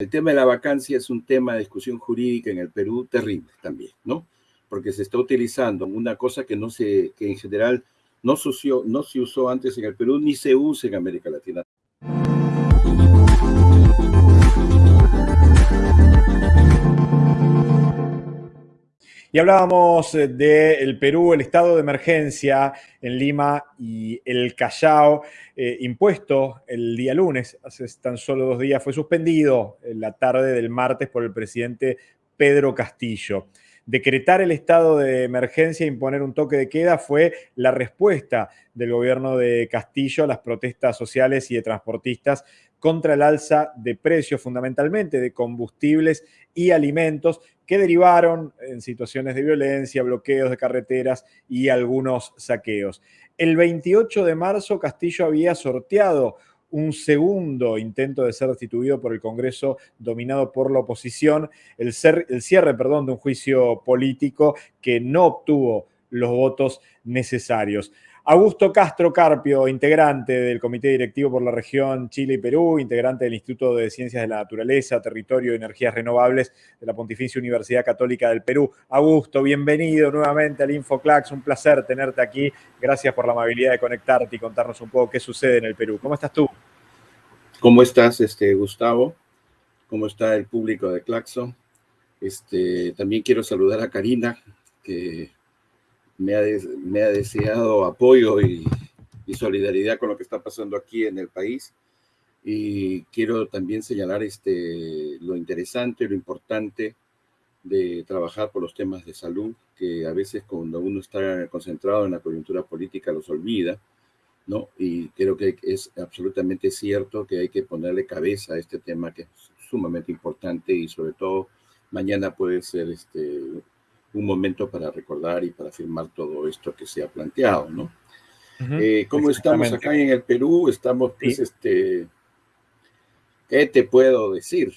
El tema de la vacancia es un tema de discusión jurídica en el Perú terrible también, ¿no? Porque se está utilizando una cosa que no que en general no no se usó antes en el Perú ni se usa en América Latina. Y hablábamos eh, del Perú, el estado de emergencia en Lima y el Callao, eh, impuesto el día lunes, hace tan solo dos días, fue suspendido en la tarde del martes por el presidente Pedro Castillo. Decretar el estado de emergencia e imponer un toque de queda fue la respuesta del gobierno de Castillo a las protestas sociales y de transportistas contra el alza de precios, fundamentalmente de combustibles y alimentos, que derivaron en situaciones de violencia, bloqueos de carreteras y algunos saqueos. El 28 de marzo Castillo había sorteado un segundo intento de ser destituido por el Congreso dominado por la oposición, el, el cierre perdón, de un juicio político que no obtuvo los votos necesarios. Augusto Castro Carpio, integrante del Comité Directivo por la región Chile y Perú, integrante del Instituto de Ciencias de la Naturaleza, Territorio y Energías Renovables de la Pontificia Universidad Católica del Perú. Augusto, bienvenido nuevamente al InfoClax, un placer tenerte aquí. Gracias por la amabilidad de conectarte y contarnos un poco qué sucede en el Perú. ¿Cómo estás tú? ¿Cómo estás, este, Gustavo? ¿Cómo está el público de Claxo? Este, también quiero saludar a Karina, que me ha, deseado apoyo y, solidaridad con lo que está pasando aquí en el país. Y quiero también señalar este, lo interesante, lo importante de trabajar por los temas de salud, que a veces cuando uno está concentrado en la coyuntura política los olvida, ¿no? Y creo que es absolutamente cierto que hay que ponerle cabeza a este tema que es sumamente importante y sobre todo mañana puede ser este, un momento para recordar y para firmar todo esto que se ha planteado, ¿no? Eh, ¿Cómo estamos acá en el Perú? Estamos, pues, este, ¿qué te puedo decir?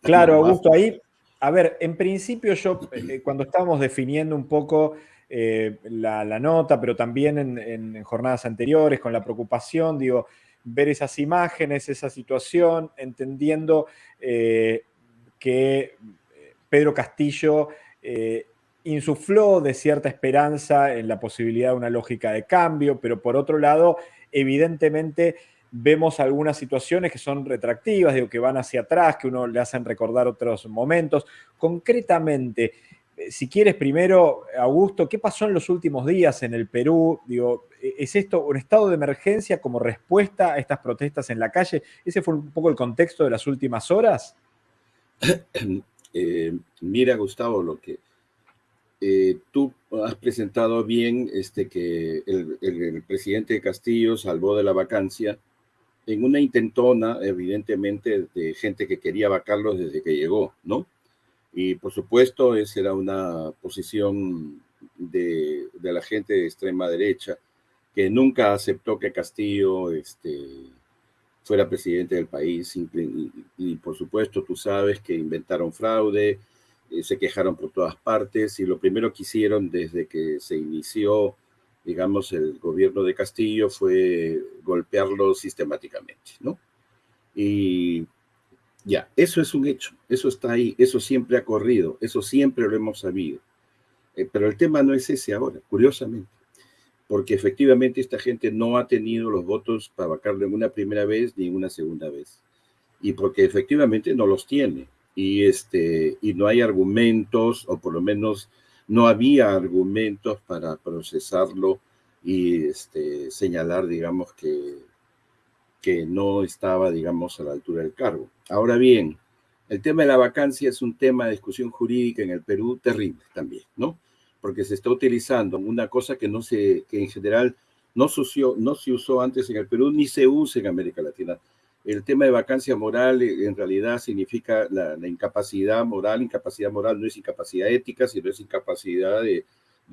claro, Augusto, ahí, a ver, en principio yo, eh, cuando estábamos definiendo un poco eh, la, nota, pero también en, jornadas anteriores, con la preocupación, digo, ver esas imágenes, esa situación, entendiendo que Pedro Castillo insufló de cierta esperanza en la posibilidad de una lógica de cambio, pero por otro lado, evidentemente vemos algunas situaciones que son retractivas, digo, que van hacia atrás, que uno le hacen recordar otros momentos. Concretamente, eh, si quieres primero, Augusto, ¿qué pasó en los últimos días en el Perú? Digo, e-, ¿es esto un estado de emergencia como respuesta a estas protestas en la calle? ¿Ese fue un poco el contexto de las últimas horas? Eh, mira, Gustavo, lo que eh, tú has presentado bien este, que el, presidente Castillo salvó de la vacancia en una intentona, evidentemente, de gente que quería vacarlo desde que llegó, ¿no? Y por supuesto, esa era una posición de, la gente de extrema derecha que nunca aceptó que Castillo este, fuera presidente del país. y, por supuesto, tú sabes que inventaron fraude, eh, se quejaron por todas partes y lo primero que hicieron desde que se inició, digamos, el gobierno de Castillo fue golpearlo sistemáticamente, ¿no? Y ya, eso es un hecho, eso está ahí, eso siempre ha corrido, eso siempre lo hemos sabido. Eh, pero el tema no es ese ahora, curiosamente, porque efectivamente esta gente no ha tenido los votos para vacarlo en una primera vez ni en una segunda vez. Y porque efectivamente no los tiene y, este, y no hay argumentos, o por lo menos no había argumentos para procesarlo y este, señalar, digamos, que, que no estaba, digamos, a la altura del cargo. Ahora bien, el tema de la vacancia es un tema de discusión jurídica en el Perú terrible también, ¿no? Porque se está utilizando una cosa que no se, que en general no usó, no se usó antes en el Perú ni se usa en América Latina el tema de vacancia moral eh, en realidad significa la, incapacidad moral. Incapacidad moral no es incapacidad ética, sino es incapacidad de,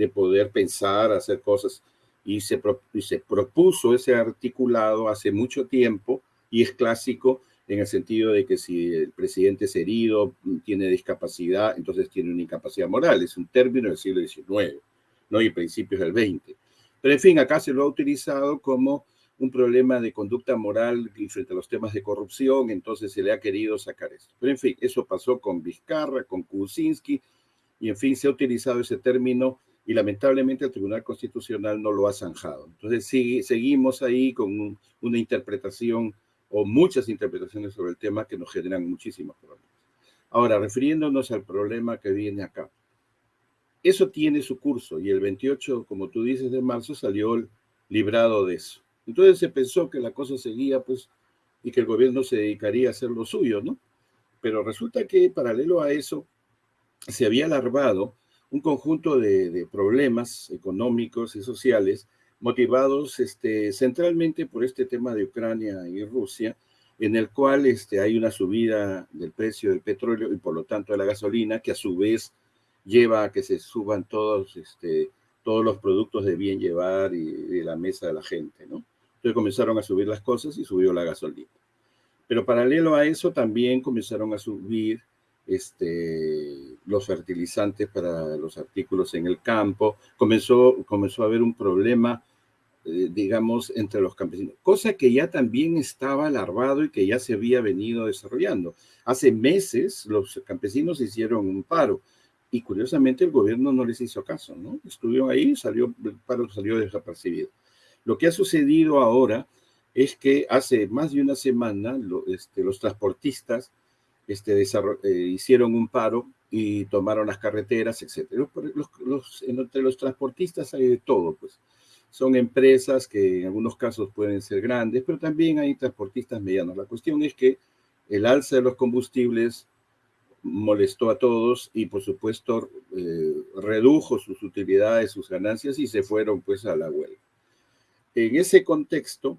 poder pensar, hacer cosas. Y se, se propuso ese articulado hace mucho tiempo y es clásico en el sentido de que si el presidente es herido, tiene discapacidad, entonces tiene una incapacidad moral. Es un término del siglo XIX, ¿no? y principios del XX. Pero en fin, acá se lo ha utilizado como un problema de conducta moral frente a los temas de corrupción, entonces se le ha querido sacar esto. Pero en fin, eso pasó con Vizcarra, con Kuczynski, y en fin, se ha utilizado ese término y lamentablemente el Tribunal Constitucional no lo ha zanjado. Entonces seguimos ahí con una interpretación o muchas interpretaciones sobre el tema que nos generan muchísimos problemas. Ahora, refiriéndonos al problema que viene acá. Eso tiene su curso y el 28, como tú dices, de marzo salió librado de eso. Entonces se pensó que la cosa seguía, pues, y que el gobierno se dedicaría a hacer lo suyo, ¿no? Pero resulta que paralelo a eso se había larvado un conjunto de, problemas económicos y sociales motivados este, centralmente por este tema de Ucrania y Rusia, en el cual este, hay una subida del precio del petróleo y por lo tanto de la gasolina, que a su vez lleva a que se suban todos, este, todos los productos de bien llevar y de la mesa de la gente, ¿no? Entonces comenzaron a subir las cosas y subió la gasolina. Pero paralelo a eso también comenzaron a subir este, los fertilizantes para los artículos en el campo, comenzó, comenzó a haber un problema, eh, digamos, entre los campesinos, cosa que ya también estaba larvado y que ya se había venido desarrollando. Hace meses los campesinos hicieron un paro y curiosamente el gobierno no les hizo caso, ¿no? Estuvieron ahí, salió, el paro salió desapercibido. Lo que ha sucedido ahora es que hace más de una semana este, los transportistas este, eh, hicieron un paro y tomaron las carreteras, etc. entre los transportistas hay de todo, pues. Son empresas que en algunos casos pueden ser grandes, pero también hay transportistas medianos. La cuestión es que el alza de los combustibles molestó a todos y por supuesto eh, redujo sus utilidades, sus ganancias y se fueron pues a la huelga. En ese contexto,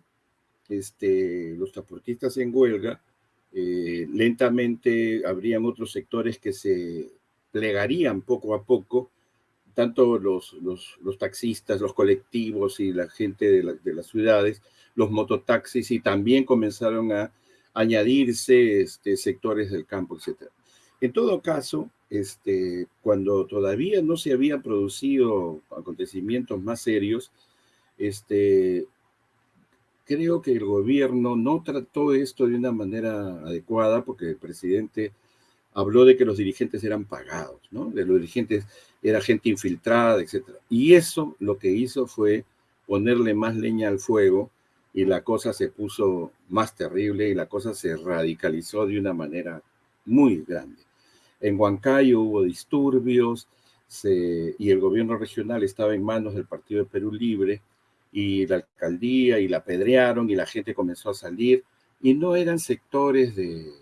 este, los transportistas en huelga eh, lentamente habrían otros sectores que se plegarían poco a poco, tanto los, taxistas, los colectivos y la gente de, las ciudades, los mototaxis, y también comenzaron a añadirse este, sectores del campo, etc. En todo caso, este, cuando todavía no se habían producido acontecimientos más serios, este, creo que el gobierno no trató esto de una manera adecuada porque el presidente habló de que los dirigentes eran pagados, ¿no? De los dirigentes era gente infiltrada, etc. Y eso lo que hizo fue ponerle más leña al fuego y la cosa se puso más terrible y la cosa se radicalizó de una manera muy grande. En Huancayo hubo disturbios y el gobierno regional estaba en manos del Partido de Perú Libre y la alcaldía y la apedrearon y la gente comenzó a salir y no eran sectores de,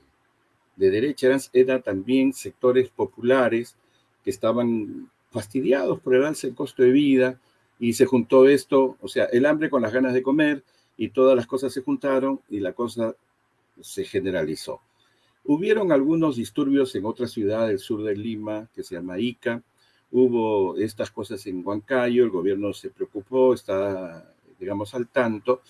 de derecha, eran, eran, también sectores populares que estaban fastidiados por el alza del costo de vida y se juntó esto, o sea, el hambre con las ganas de comer y todas las cosas se juntaron y la cosa se generalizó. Hubieron algunos disturbios en otra ciudad del sur de Lima que se llama Ica, hubo estas cosas en Huancayo, el gobierno se preocupó, está, digamos, al tanto,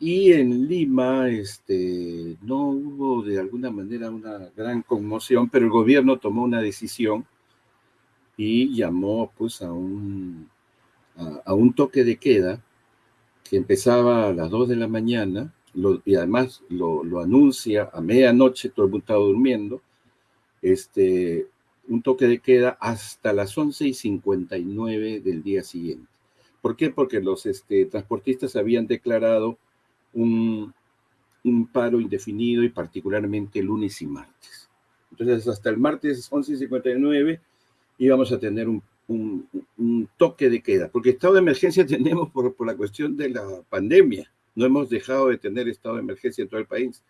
y en Lima este, no hubo de alguna manera una gran conmoción, pero el gobierno tomó una decisión y llamó pues a un, a, un toque de queda que empezaba a las 2 de la mañana y además lo, lo, anuncia a medianoche, todo el mundo estaba durmiendo, este, un toque de queda hasta las 11 y 59 del día siguiente. ¿Por qué? Porque los este, transportistas habían declarado un, paro indefinido y particularmente lunes y martes. Entonces, hasta el martes 11 y 59 íbamos a tener un, toque de queda, porque estado de emergencia tenemos por, por la cuestión de la pandemia. No hemos dejado de tener estado de emergencia en todo el país.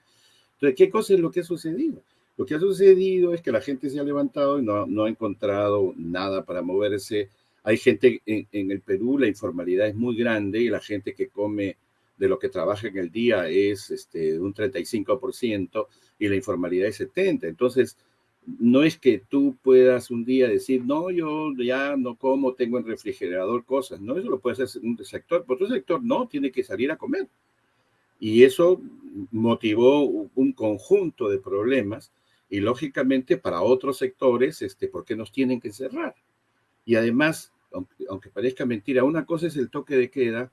Entonces, ¿qué cosa es lo que ha sucedido? Lo que ha sucedido es que la gente se ha levantado y no, ha encontrado nada para moverse. Hay gente en, el Perú, la informalidad es muy grande y la gente que come de lo que trabaja en el día es este, un 35% y la informalidad es 70%. Entonces, no es que tú puedas un día decir, no, yo ya no como, tengo en refrigerador cosas. No, eso lo puede hacer un sector, pero otro sector no, tiene que salir a comer. Y eso motivó un conjunto de problemas y lógicamente para otros sectores, este, ¿por qué nos tienen que cerrar? Y además, aunque, parezca mentira, una cosa es el toque de queda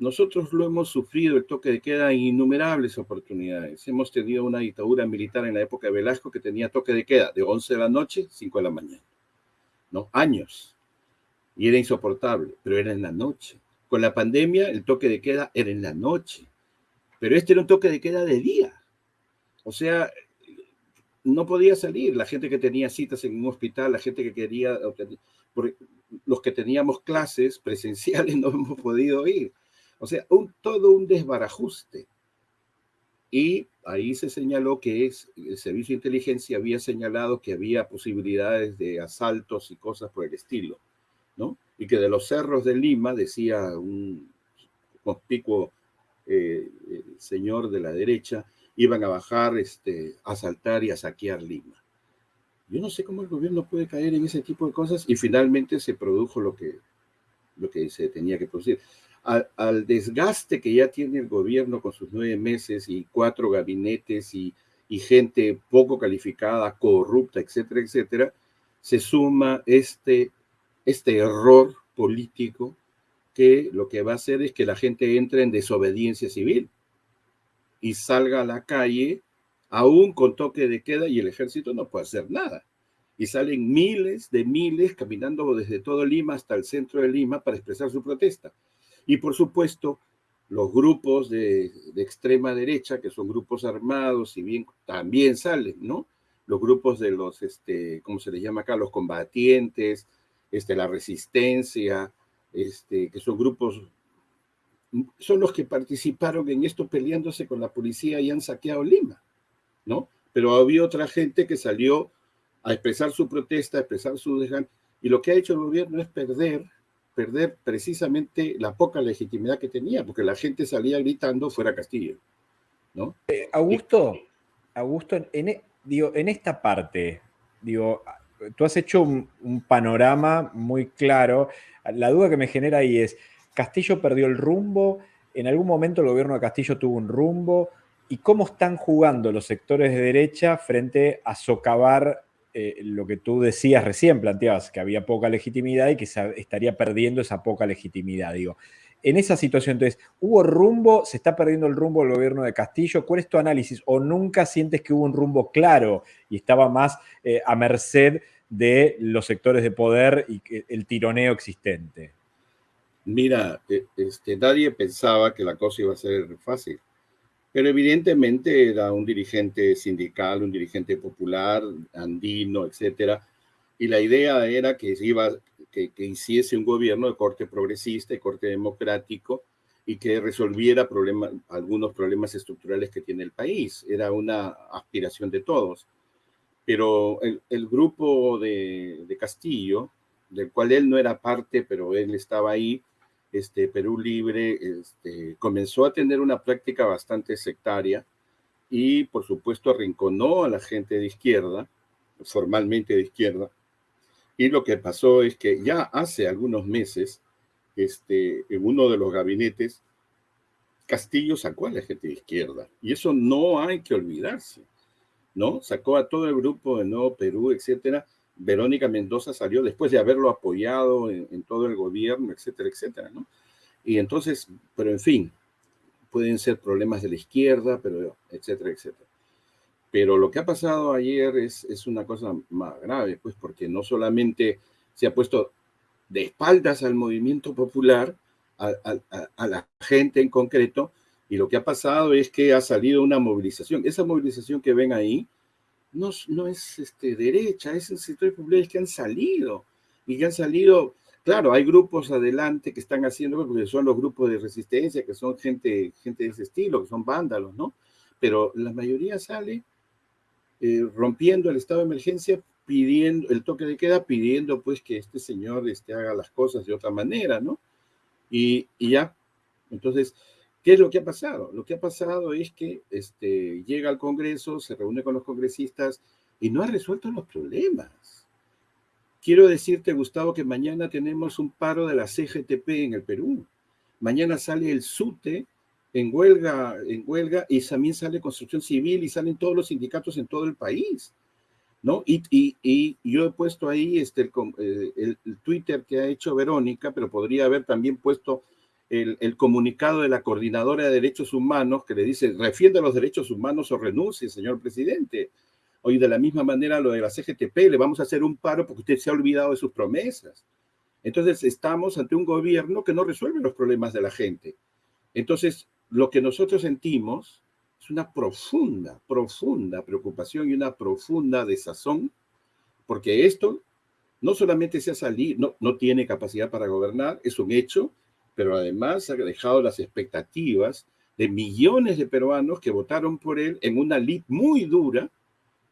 nosotros lo hemos sufrido, el toque de queda, en innumerables oportunidades. Hemos tenido una dictadura militar en la época de Velasco que tenía toque de queda de 11 de la noche, 5 de la mañana. ¿No? Años. Y era insoportable, pero era en la noche. Con la pandemia, el toque de queda era en la noche. Pero este era un toque de queda de día. O sea, no podía salir. La gente que tenía citas en un hospital, la gente que quería, los que teníamos clases presenciales no hemos podido ir. O sea, todo un desbarajuste. Y ahí se señaló que el Servicio de Inteligencia había señalado que había posibilidades de asaltos y cosas por el estilo, ¿no? Y que de los cerros de Lima, decía un conspicuo eh, señor de la derecha, iban a bajar, este, a asaltar y a saquear Lima. Yo no sé cómo el gobierno puede caer en ese tipo de cosas y finalmente se produjo lo que, lo que se tenía que producir al, desgaste que ya tiene el gobierno con sus nueve meses y cuatro gabinetes y, gente poco calificada, corrupta, etcétera, etcétera, se suma este, este error político que lo que va a hacer es que la gente entre en desobediencia civil y salga a la calle aún con toque de queda y el ejército no puede hacer nada. Y salen miles de miles caminando desde todo Lima hasta el centro de Lima para expresar su protesta. Y por supuesto, los grupos de, extrema derecha, que son grupos armados, y bien también salen, ¿no? Los grupos de los, este, ¿cómo se les llama acá? Los combatientes, este, la resistencia, este, que son grupos, son los que participaron en esto peleándose con la policía y han saqueado Lima, ¿no? Pero había otra gente que salió a expresar su protesta, a expresar su desgano, y lo que ha hecho el gobierno es perder perder precisamente la poca legitimidad que tenía, porque la gente salía gritando fuera Castillo. ¿no? Eh, Augusto, Augusto en, e, digo, en esta parte, digo, tú has hecho un, panorama muy claro. La duda que me genera ahí es, ¿Castillo perdió el rumbo? ¿En algún momento el gobierno de Castillo tuvo un rumbo? ¿Y cómo están jugando los sectores de derecha frente a socavar eh, lo que tú decías recién, planteabas que había poca legitimidad y que se estaría perdiendo esa poca legitimidad. Digo, en esa situación, entonces, ¿hubo rumbo? ¿Se está perdiendo el rumbo del gobierno de Castillo? ¿Cuál es tu análisis? ¿O nunca sientes que hubo un rumbo claro y estaba más eh, a merced de los sectores de poder y el tironeo existente? Mira, e, este, nadie pensaba que la cosa iba a ser fácil pero evidentemente era un dirigente sindical, un dirigente popular, andino, etcétera, y la idea era que iba que, hiciese un gobierno de corte progresista, de corte democrático, y que resolviera algunos problemas estructurales que tiene el país. Era una aspiración de todos. Pero el, grupo de, de Castillo, del cual él no era parte, pero él estaba ahí, este, Perú Libre este, comenzó a tener una práctica bastante sectaria y, por supuesto, arrinconó a la gente de izquierda, formalmente de izquierda. Y lo que pasó es que ya hace algunos meses, este, en uno de los gabinetes, Castillo sacó a la gente de izquierda. Y eso no hay que olvidarse, ¿no? Sacó a todo el grupo de Nuevo Perú, etcétera, Verónica Mendoza salió después de haberlo apoyado en, todo el gobierno, etcétera, etcétera, ¿no? Y entonces, pero en fin, pueden ser problemas de la izquierda, pero etcétera, etcétera. Pero lo que ha pasado ayer es, es una cosa más grave, pues porque no solamente se ha puesto de espaldas al movimiento popular, a, a, la gente en concreto, y lo que ha pasado es que ha salido una movilización. Esa movilización que ven ahí, no, no es este, derecha, es el sector populares que han salido y que han salido, claro, hay grupos adelante que están haciendo, porque son los grupos de resistencia, que son gente, gente de ese estilo, que son vándalos, ¿no? Pero la mayoría sale eh, rompiendo el estado de emergencia, pidiendo el toque de queda, pidiendo pues que este señor este, haga las cosas de otra manera, ¿no? Y, y ya, entonces, ¿Qué es lo que ha pasado? Lo que ha pasado es que este, llega al Congreso, se reúne con los congresistas y no ha resuelto los problemas. Quiero decirte, Gustavo, que mañana tenemos un paro de la CGTP en el Perú. Mañana sale el SUTE en huelga, en huelga y también sale Construcción Civil y salen todos los sindicatos en todo el país. ¿no? Y, yo he puesto ahí este, eh, el Twitter que ha hecho Verónica, pero podría haber también puesto el, comunicado de la Coordinadora de Derechos Humanos que le dice, refiende los derechos humanos o renuncie, señor presidente. Hoy de la misma manera lo de la CGTP, le vamos a hacer un paro porque usted se ha olvidado de sus promesas. Entonces estamos ante un gobierno que no resuelve los problemas de la gente. Entonces, lo que nosotros sentimos es una profunda, profunda preocupación y una profunda desazón, porque esto no solamente se ha salido, no, no tiene capacidad para gobernar, es un hecho, pero además ha dejado las expectativas de millones de peruanos que votaron por él en una lid muy dura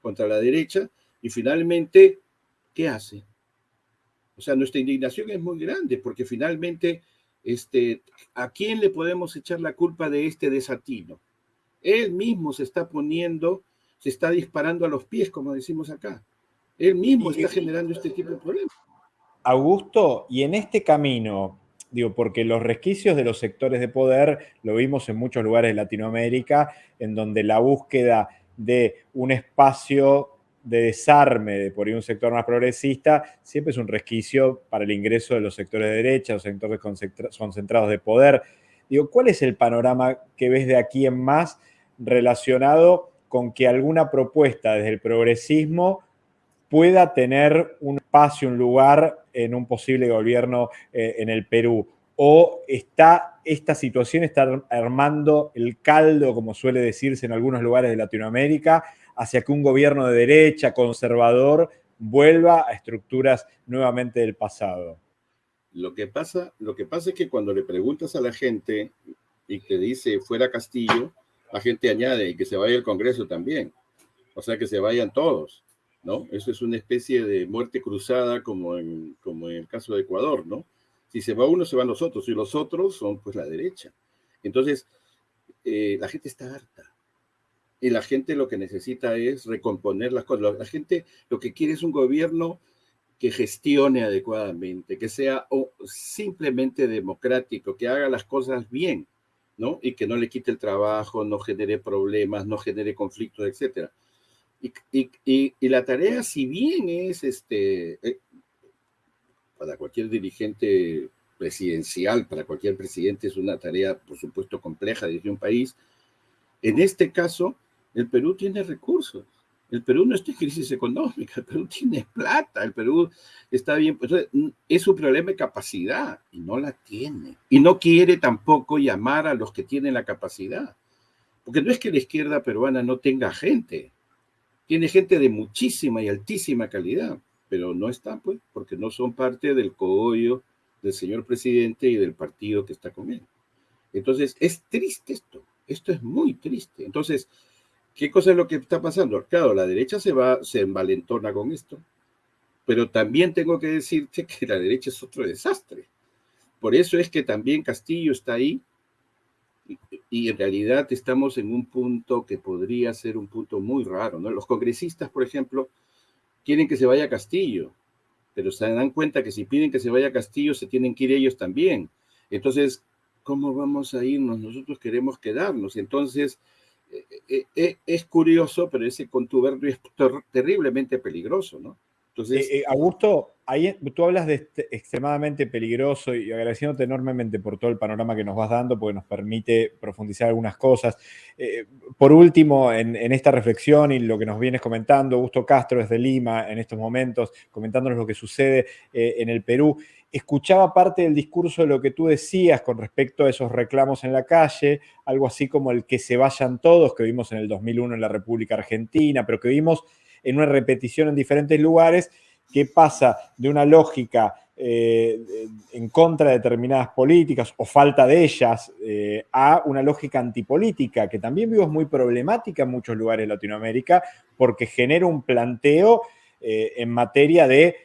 contra la derecha y finalmente, ¿qué hace? O sea, nuestra indignación es muy grande porque finalmente, este, ¿a quién le podemos echar la culpa de este desatino? Él mismo se está poniendo, se está disparando a los pies, como decimos acá. Él mismo está generando este tipo de problemas. Augusto, y en este camino, digo, porque los resquicios de los sectores de poder lo vimos en muchos lugares de Latinoamérica, en donde la búsqueda de un espacio de desarme de por un sector más progresista siempre es un resquicio para el ingreso de los sectores de derecha, los sectores concentrados de poder. Digo, ¿cuál es el panorama que ves de aquí en más relacionado con que alguna propuesta desde el progresismo pueda tener un espacio, un lugar en un posible gobierno eh, en el Perú? ¿O está esta situación está armando el caldo, como suele decirse en algunos lugares de Latinoamérica, hacia que un gobierno de derecha, conservador, vuelva a estructuras nuevamente del pasado? Lo que pasa, lo que pasa es que cuando le preguntas a la gente y te dice fuera Castillo, la gente añade y que se vaya el Congreso también. O sea, que se vayan todos. ¿No? Eso es una especie de muerte cruzada como en, como en el caso de Ecuador, ¿no? Si se va uno, se van los otros, y los otros son pues la derecha. Entonces, eh, la gente está harta. Y la gente lo que necesita es recomponer las cosas. La gente lo que quiere es un gobierno que gestione adecuadamente, que sea simplemente democrático, que haga las cosas bien, ¿no? Y que no le quite el trabajo, no genere problemas, no genere conflictos, etcétera. Y, la tarea, si bien es este, eh, para cualquier dirigente presidencial, para cualquier presidente es una tarea, por supuesto, compleja dirigir un país, en este caso, el Perú tiene recursos. El Perú no está en crisis económica, el Perú tiene plata, el Perú está bien. Pues, es un problema de capacidad y no la tiene. Y no quiere tampoco llamar a los que tienen la capacidad. Porque no es que la izquierda peruana no tenga gente, tiene gente de muchísima y altísima calidad, pero no está, pues, porque no son parte del cogollo del señor presidente y del partido que está con él. Entonces, es triste esto, esto es muy triste. Entonces, ¿qué cosa es lo que está pasando? Claro, la derecha se va, se envalentona con esto, pero también tengo que decirte que la derecha es otro desastre. Por eso es que también Castillo está ahí y en realidad estamos en un punto que podría ser un punto muy raro, ¿no? Los congresistas, por ejemplo, quieren que se vaya a Castillo, pero se dan cuenta que si piden que se vaya a Castillo, se tienen que ir ellos también. Entonces, ¿cómo vamos a irnos? Nosotros queremos quedarnos. Entonces, eh, eh, eh, es curioso, pero ese contubernio es terriblemente peligroso, ¿no? Entonces, Augusto, ahí tú hablas de este extremadamente peligroso y agradeciéndote enormemente por todo el panorama que nos vas dando, porque nos permite profundizar algunas cosas. Eh, por último, en, esta reflexión y lo que nos vienes comentando, Augusto Castro desde Lima en estos momentos, comentándonos lo que sucede eh, en el Perú, escuchaba parte del discurso de lo que tú decías con respecto a esos reclamos en la calle, algo así como el que se vayan todos, que vimos en el 2001 en la República Argentina, pero que vimos en una repetición en diferentes lugares qué pasa de una lógica eh, en contra de determinadas políticas o falta de ellas eh, a una lógica antipolítica, que también vimos muy problemática en muchos lugares de Latinoamérica, porque genera un planteo eh, en materia de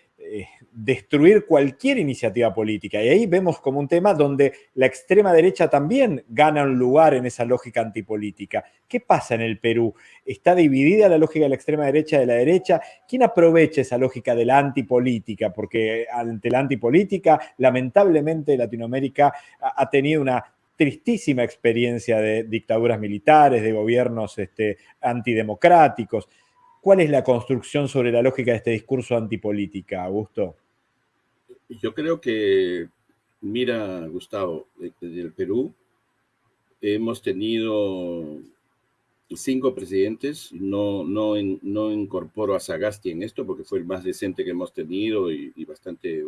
destruir cualquier iniciativa política. Y ahí vemos como un tema donde la extrema derecha también gana un lugar en esa lógica antipolítica. ¿Qué pasa en el Perú? ¿Está dividida la lógica de la extrema derecha de la derecha? ¿Quién aprovecha esa lógica de la antipolítica? Porque ante la antipolítica, lamentablemente Latinoamérica ha tenido una tristísima experiencia de dictaduras militares, de gobiernos este, antidemocráticos. ¿Cuál es la construcción sobre la lógica de este discurso antipolítica, Augusto? yo creo que mira, Gustavo, del Perú hemos tenido cinco presidentes, no, no, no incorporo a Sagasti en esto porque fue el más decente que hemos tenido y bastante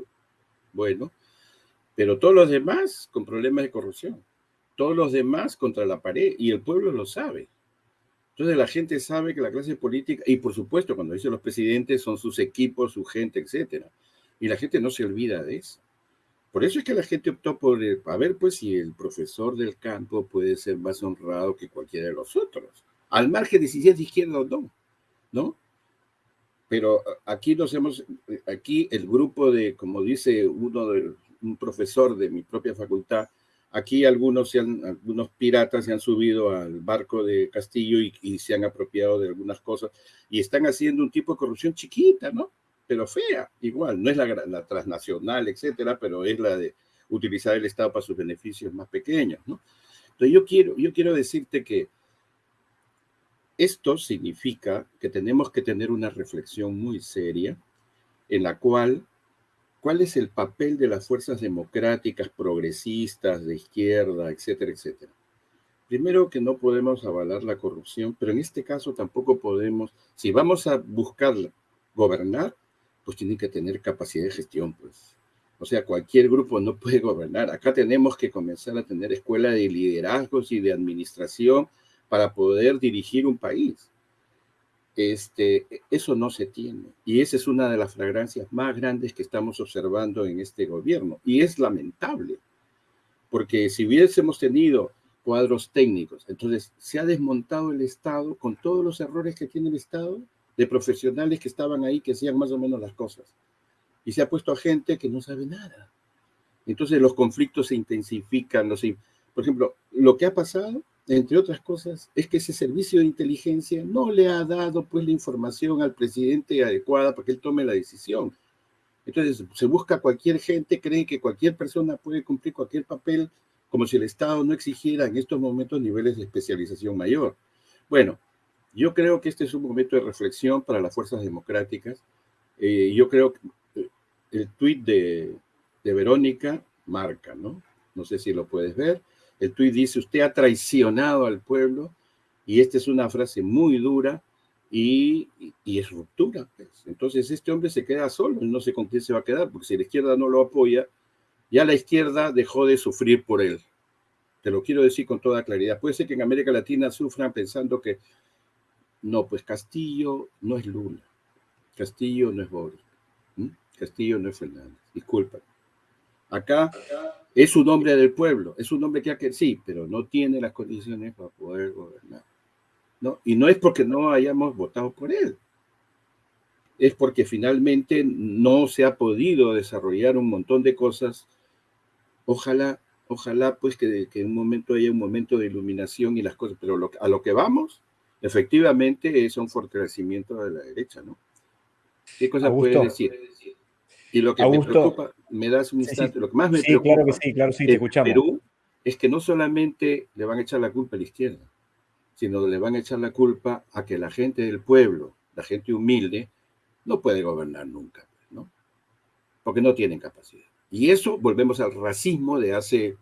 bueno, pero todos los demás con problemas de corrupción, todos los demás contra la pared y el pueblo lo sabe. Entonces la gente sabe que la clase política, y por supuesto cuando dicen los presidentes son sus equipos, su gente, etcétera, y la gente no se olvida de eso. Por eso es que la gente optó por, a ver, pues si el profesor del campo puede ser más honrado que cualquiera de los otros al margen de si es de izquierda o no, ¿no? Pero aquí nos hemos, aquí el grupo de, como dice uno de, un profesor de mi propia facultad, aquí algunos, piratas se han subido al barco de Castillo y, se han apropiado de algunas cosas y están haciendo un tipo de corrupción chiquita, ¿no? Pero fea, igual, no es la, la transnacional, etcétera, pero es la de utilizar el Estado para sus beneficios más pequeños, ¿no? Entonces yo quiero, yo quiero decirte que esto significa que tenemos que tener una reflexión muy seria en la cual, ¿cuál es el papel de las fuerzas democráticas, progresistas, de izquierda, etcétera, etcétera? Primero que no podemos avalar la corrupción, pero en este caso tampoco podemos, si vamos a buscar gobernar, pues tienen que tener capacidad de gestión, pues. O sea, cualquier grupo no puede gobernar. Acá tenemos que comenzar a tener escuela de liderazgos y de administración para poder dirigir un país. Este, eso no se tiene. Y esa es una de las fragancias más grandes que estamos observando en este gobierno. Y es lamentable, porque si hubiésemos tenido cuadros técnicos, entonces se ha desmontado el Estado con todos los errores que tiene el Estado, de profesionales que estaban ahí, que hacían más o menos las cosas. Y se ha puesto a gente que no sabe nada. Entonces los conflictos se intensifican. Los, por ejemplo, lo que ha pasado entre otras cosas, es que ese servicio de inteligencia no le ha dado pues la información al presidente adecuada para que él tome la decisión. Entonces, se busca cualquier gente, cree que cualquier persona puede cumplir cualquier papel, como si el Estado no exigiera en estos momentos niveles de especialización mayor. Bueno, yo creo que este es un momento de reflexión para las fuerzas democráticas. Eh, yo creo que eh, el tuit de, de Verónica marca, ¿no? No sé si lo puedes ver el tuit dice, usted ha traicionado al pueblo, y esta es una frase muy dura y, es ruptura. Pues. Entonces este hombre se queda solo, no sé con quién se va a quedar, porque si la izquierda no lo apoya, ya la izquierda dejó de sufrir por él. Te lo quiero decir con toda claridad. Puede ser que en América Latina sufran pensando que no, pues Castillo no es Lula, Castillo no es Boris, Castillo no es Fernández, disculpa. Acá es un hombre del pueblo, es un hombre que, que sí, pero no tiene las condiciones para poder gobernar. ¿no? Y no es porque no hayamos votado por él, es porque finalmente no se ha podido desarrollar un montón de cosas. Ojalá, ojalá pues que, en un momento haya un momento de iluminación y las cosas, pero a lo que vamos, efectivamente es un fortalecimiento de la derecha, ¿no? ¿Qué cosa puede decir? Y lo que me preocupa, me das un instante, lo que más me sí, claro que sí, claro, sí, te escuchamos. Perú es que no solamente le van a echar la culpa a la izquierda, sino le van a echar la culpa a que la gente del pueblo, la gente humilde, no puede gobernar nunca, ¿no? Porque no tienen capacidad. Y eso volvemos al racismo de hace,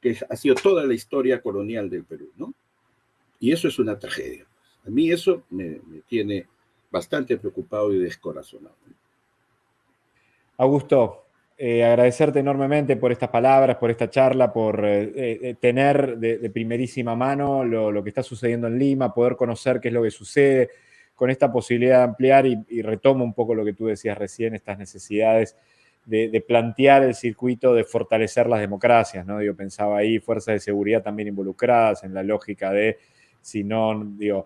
que ha sido toda la historia colonial del Perú, ¿no? Y eso es una tragedia. A mí eso me, me tiene bastante preocupado y descorazonado. Augusto, eh, agradecerte enormemente por estas palabras, por esta charla, por eh, eh, tener de, primerísima mano lo, que está sucediendo en Lima, poder conocer qué es lo que sucede, con esta posibilidad de ampliar y, retomo un poco lo que tú decías recién, estas necesidades de, plantear el circuito de fortalecer las democracias, ¿no? Yo pensaba ahí fuerzas de seguridad también involucradas en la lógica de, si no, digo,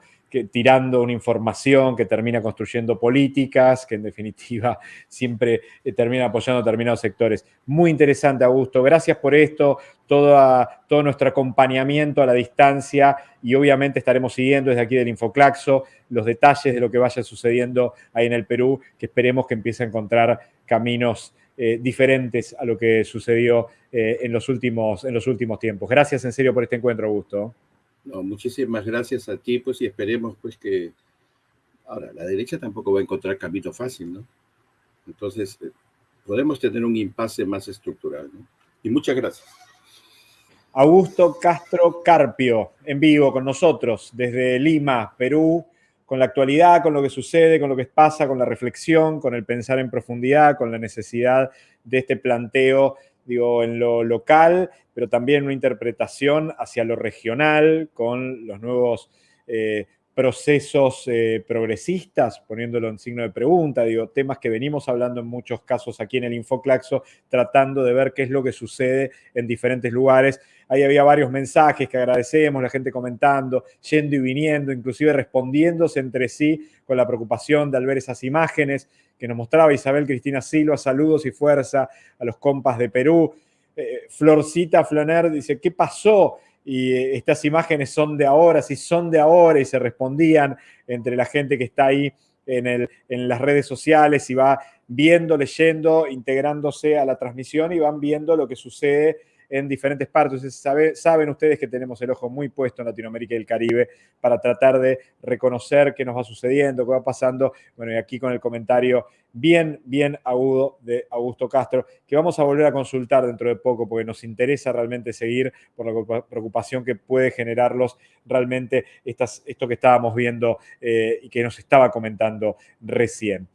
tirando una información que termina construyendo políticas, que en definitiva siempre eh, termina apoyando determinados sectores. Muy interesante, Augusto. Gracias por esto, todo, todo nuestro acompañamiento a la distancia y obviamente estaremos siguiendo desde aquí del Infoclaxo los detalles de lo que vaya sucediendo ahí en el Perú, que esperemos que empiece a encontrar caminos eh, diferentes a lo que sucedió eh, en, los últimos, en los últimos tiempos. Gracias en serio por este encuentro, Augusto. No, muchísimas gracias a ti, pues, y esperemos, pues, que ahora la derecha tampoco va a encontrar camino fácil, ¿no? Entonces, eh, podemos tener un impasse más estructural, ¿no? Y muchas gracias. Augusto Castro Carpio, en vivo con nosotros desde Lima, Perú, con la actualidad, con lo que sucede, con lo que pasa, con la reflexión, con el pensar en profundidad, con la necesidad de este planteo, digo, en lo local, pero también una interpretación hacia lo regional, con los nuevos eh, procesos eh, progresistas, poniéndolo en signo de pregunta, digo, temas que venimos hablando en muchos casos aquí en el Infoclaxo, tratando de ver qué es lo que sucede en diferentes lugares. Ahí había varios mensajes que agradecemos, la gente comentando, yendo y viniendo, inclusive respondiéndose entre sí con la preocupación de al ver esas imágenes que nos mostraba Isabel Cristina Silva, saludos y fuerza a los compas de Perú. Eh, Florcita Floner dice, ¿qué pasó? y eh, estas imágenes son de ahora, si son de ahora, y se respondían entre la gente que está ahí en, en las redes sociales y va viendo, leyendo, integrándose a la transmisión y van viendo lo que sucede en diferentes partes. saben ustedes que tenemos el ojo muy puesto en Latinoamérica y el Caribe para tratar de reconocer qué nos va sucediendo, qué va pasando. Bueno, y aquí con el comentario bien, bien agudo de Augusto Castro, que vamos a volver a consultar dentro de poco porque nos interesa realmente seguir por la preocupación que puede generarlos realmente estas, esto que estábamos viendo eh, y que nos estaba comentando recién.